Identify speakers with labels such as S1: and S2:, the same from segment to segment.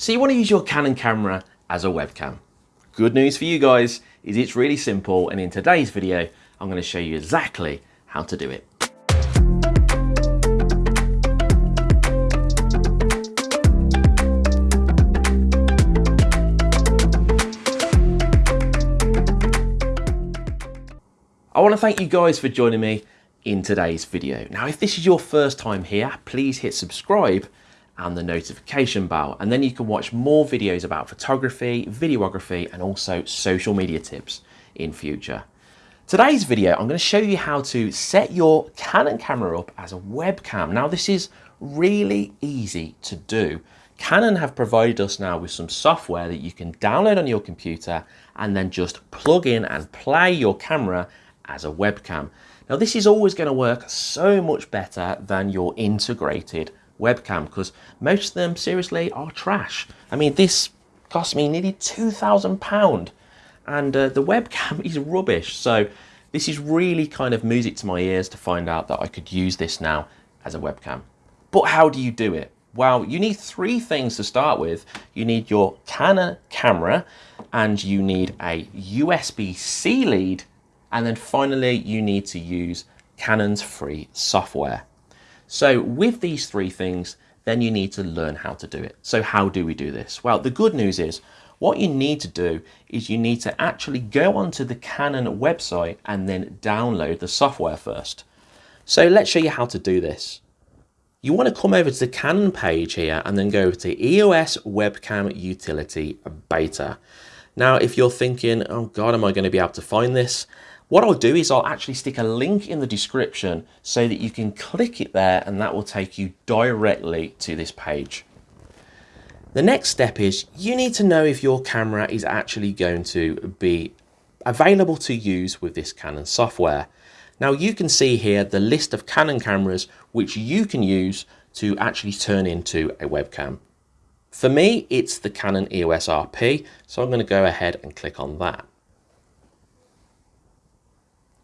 S1: So you want to use your Canon camera as a webcam. Good news for you guys is it's really simple and in today's video I'm going to show you exactly how to do it. I want to thank you guys for joining me in today's video. Now if this is your first time here, please hit subscribe and the notification bell. And then you can watch more videos about photography, videography, and also social media tips in future. Today's video, I'm going to show you how to set your Canon camera up as a webcam. Now this is really easy to do. Canon have provided us now with some software that you can download on your computer and then just plug in and play your camera as a webcam. Now this is always going to work so much better than your integrated webcam because most of them seriously are trash. I mean, this cost me nearly £2,000 and uh, the webcam is rubbish. So this is really kind of music to my ears to find out that I could use this now as a webcam. But how do you do it? Well, you need three things to start with. You need your Canon camera and you need a USB-C lead and then finally you need to use Canon's free software. So with these three things, then you need to learn how to do it. So how do we do this? Well, the good news is what you need to do is you need to actually go onto the Canon website and then download the software first. So let's show you how to do this. You want to come over to the Canon page here and then go to EOS Webcam Utility Beta. Now, if you're thinking, oh God, am I going to be able to find this? What I'll do is I'll actually stick a link in the description so that you can click it there and that will take you directly to this page. The next step is you need to know if your camera is actually going to be available to use with this Canon software. Now you can see here the list of Canon cameras which you can use to actually turn into a webcam. For me, it's the Canon EOS RP, so I'm going to go ahead and click on that.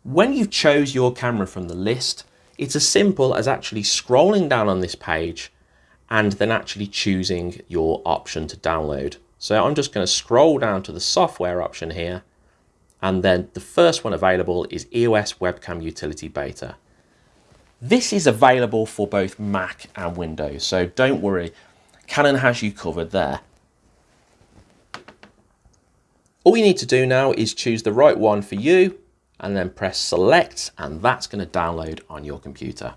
S1: When you chose your camera from the list, it's as simple as actually scrolling down on this page and then actually choosing your option to download. So I'm just going to scroll down to the software option here and then the first one available is EOS Webcam Utility Beta. This is available for both Mac and Windows, so don't worry, Canon has you covered there. All you need to do now is choose the right one for you and then press select and that's going to download on your computer.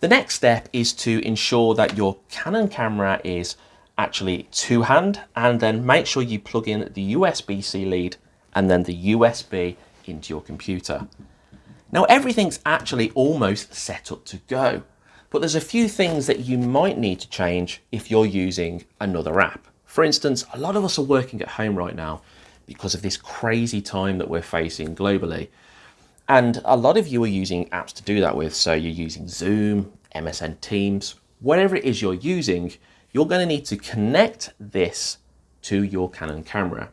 S1: The next step is to ensure that your Canon camera is actually two hand and then make sure you plug in the USB-C lead and then the USB into your computer. Now everything's actually almost set up to go, but there's a few things that you might need to change if you're using another app. For instance, a lot of us are working at home right now because of this crazy time that we're facing globally. And a lot of you are using apps to do that with. So you're using Zoom, MSN Teams, whatever it is you're using, you're going to need to connect this to your Canon camera.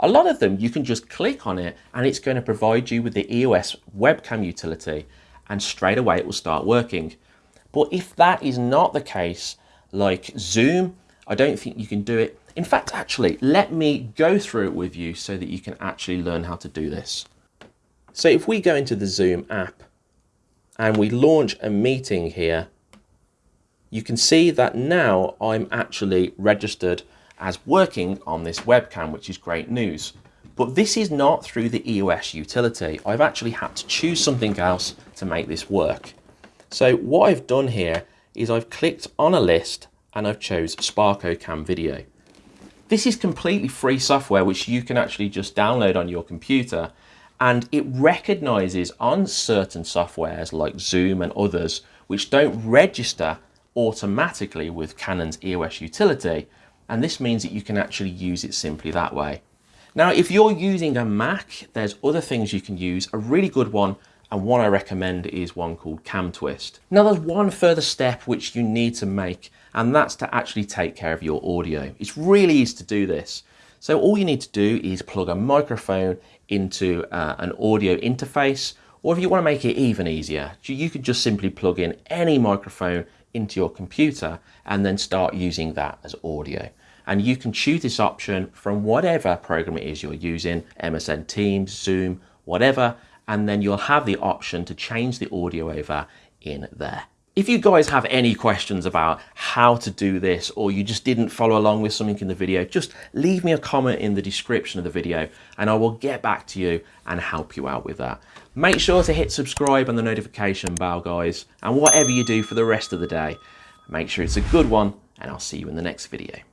S1: A lot of them, you can just click on it and it's going to provide you with the EOS webcam utility and straight away it will start working. But if that is not the case, like Zoom, I don't think you can do it in fact, actually, let me go through it with you so that you can actually learn how to do this. So if we go into the Zoom app and we launch a meeting here, you can see that now I'm actually registered as working on this webcam, which is great news. But this is not through the EOS utility. I've actually had to choose something else to make this work. So what I've done here is I've clicked on a list and I've chose Sparko Cam Video. This is completely free software which you can actually just download on your computer and it recognizes on certain softwares like Zoom and others which don't register automatically with Canon's EOS utility and this means that you can actually use it simply that way. Now if you're using a Mac there's other things you can use. A really good one and one I recommend is one called Cam Twist. Now there's one further step which you need to make and that's to actually take care of your audio. It's really easy to do this. So all you need to do is plug a microphone into uh, an audio interface or if you want to make it even easier, you could just simply plug in any microphone into your computer and then start using that as audio. And you can choose this option from whatever program it is you're using, MSN Teams, Zoom, whatever, and then you'll have the option to change the audio over in there. If you guys have any questions about how to do this or you just didn't follow along with something in the video, just leave me a comment in the description of the video and I will get back to you and help you out with that. Make sure to hit subscribe and the notification bell guys and whatever you do for the rest of the day, make sure it's a good one and I'll see you in the next video.